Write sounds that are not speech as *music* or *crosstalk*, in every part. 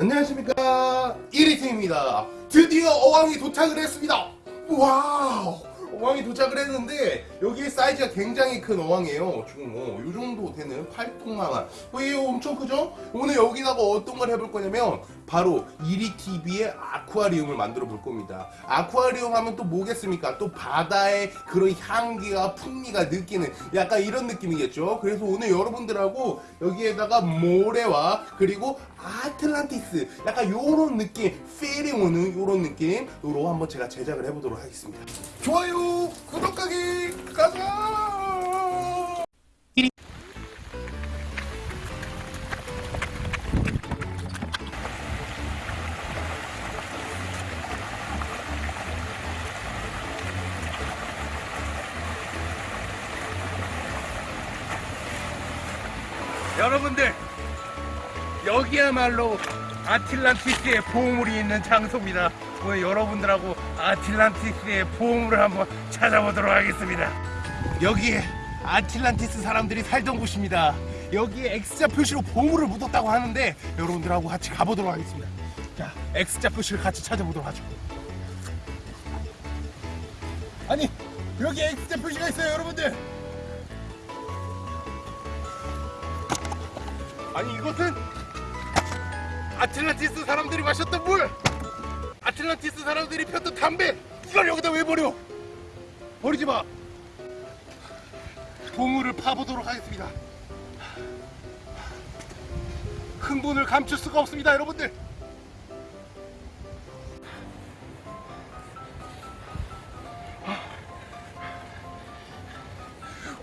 안녕하십니까. 1위TV입니다. 드디어 어항이 도착을 했습니다. wow 어항이 도착을 했는데 여기에 사이즈가 굉장히 큰 어항이에요 지금 뭐, 요 정도 되는 팔뚝만한. 어, 이게 엄청 크죠? 오늘 여기다가 어떤 걸 해볼 거냐면 바로 1위TV의 아쿠아리움을 만들어 볼 겁니다. 아쿠아리움 하면 또 뭐겠습니까? 또 바다의 그런 향기가 풍미가 느끼는 약간 이런 느낌이겠죠? 그래서 오늘 여러분들하고 여기에다가 모래와 그리고 아틀란티스 약간 요런 느낌 필이 오는 요런 느낌으로 한번 제가 제작을 해보도록 하겠습니다. 좋아요 구독하기 가자! 여러분들 여기야말로 아틀란티스의 보물이 있는 장소입니다. 오늘 여러분들하고 아틀란티스의 보물을 한번 찾아보도록 하겠습니다. 여기에 아틀란티스 사람들이 살던 곳입니다. 여기에 X자 표시로 보물을 묻었다고 하는데 여러분들하고 같이 가보도록 하겠습니다. 자, X자 표시를 같이 찾아보도록 하죠. 아니, 여기 X자 표시가 있어요, 여러분들. 아니, 이것은 아틀란티스 사람들이 마셨던 물! 아틀란티스 사람들이 폈던 담배! 이걸 여기다 왜 버려? 버리지 마! 보물을 파보도록 하겠습니다. 흥분을 감출 수가 없습니다, 여러분들!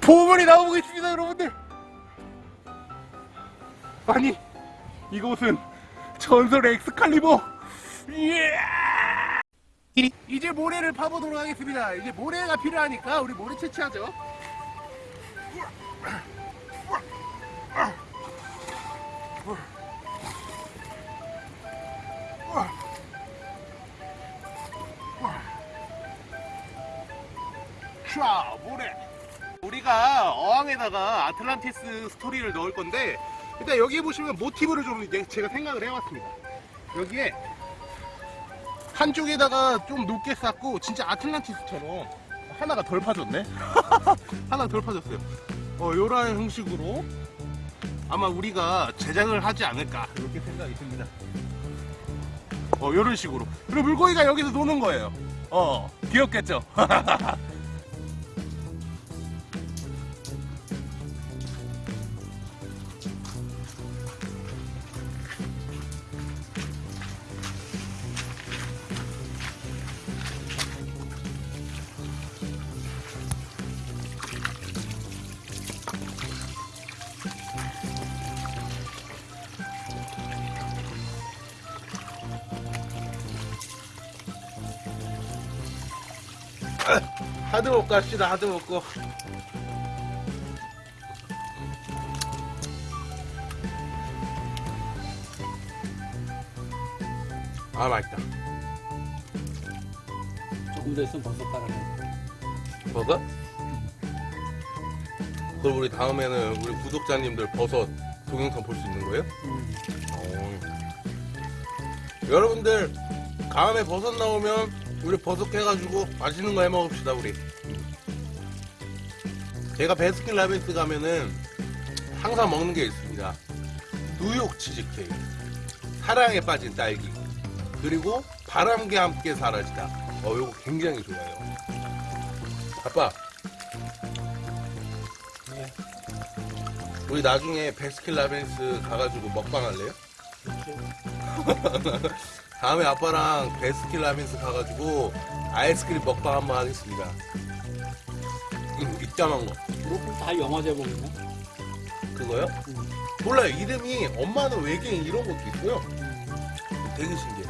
보물이 나오고 있습니다, 여러분들! 아니, 이곳은 전설의 엑스칼리버! 예! 이제 모래를 파보도록 하겠습니다. 이제 모래가 필요하니까 우리 모래 채취하죠. 자 모래. 우리가 어항에다가 아틀란티스 스토리를 넣을 건데 일단 여기 보시면 모티브를 좀 이제 제가 생각을 해왔습니다. 여기에 한쪽에다가 좀 높게 쌓고 진짜 아틀란티스처럼 하나가 덜 파졌네. *laughs* 하나 덜 파졌어요. 어, 요런 형식으로 아마 우리가 제작을 하지 않을까 이렇게 생각이 듭니다. 어, 요런 식으로. 그리고 물고기가 여기서 노는 거예요. 어, 귀엽겠죠? *laughs* 하드 먹고 합시다 하드 먹고 아 맛있다 조금 더 있으면 버섯 깔아내. 버섯? 그럼 우리 다음에는 우리 구독자님들 버섯 동영상 볼 수 있는 거예요? 음. 어. 여러분들 다음에 버섯 나오면 우리 버섯 해가지고 맛있는 거 해 먹읍시다 우리. 제가 베스킨 라빈스 가면은 항상 먹는 게 있습니다. 뉴욕 치즈케이크. 사랑에 빠진 딸기. 그리고 바람과 함께 사라지다. 어 요거 굉장히 좋아요. 아빠. 네. 우리 나중에 베스킨 라빈스 가가지고 먹방 할래요? *laughs* 다음에 아빠랑 베스킨 라빈스 가가지고 아이스크림 먹방 한번 하겠습니다. 음, 입자만 거. 그렇고 다 영화 제목이네. 그거요? 음. 몰라요. 이름이 엄마는 외계인 이런 것도 있고요. 음. 되게 신기해.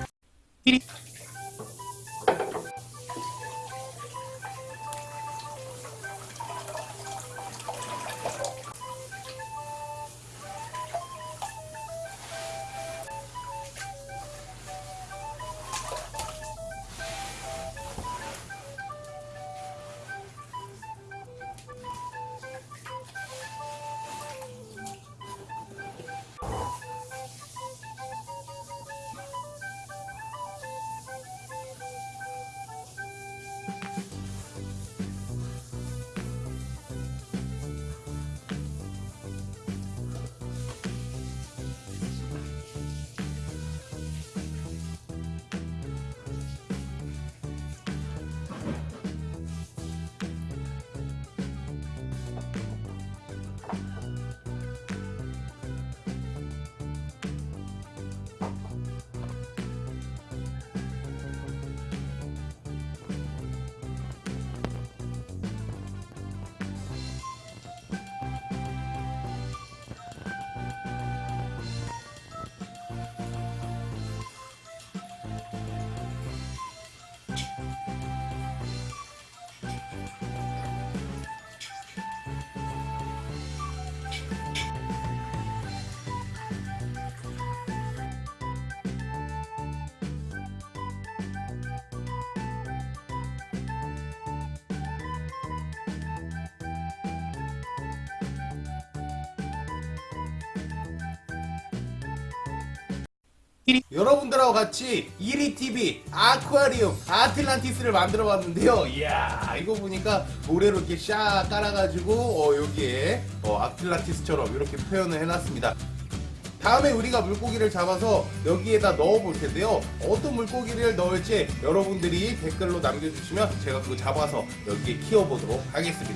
여러분들하고 같이 1위 TV 아쿠아리움 아틀란티스를 만들어 봤는데요. 이야 이거 보니까 모래로 이렇게 샥 깔아가지고 어, 여기에 어, 아틀란티스처럼 이렇게 표현을 해놨습니다. 다음에 우리가 물고기를 잡아서 여기에다 넣어 볼 텐데요. 어떤 물고기를 넣을지 여러분들이 댓글로 남겨주시면 제가 그거 잡아서 여기에 키워보도록 하겠습니다.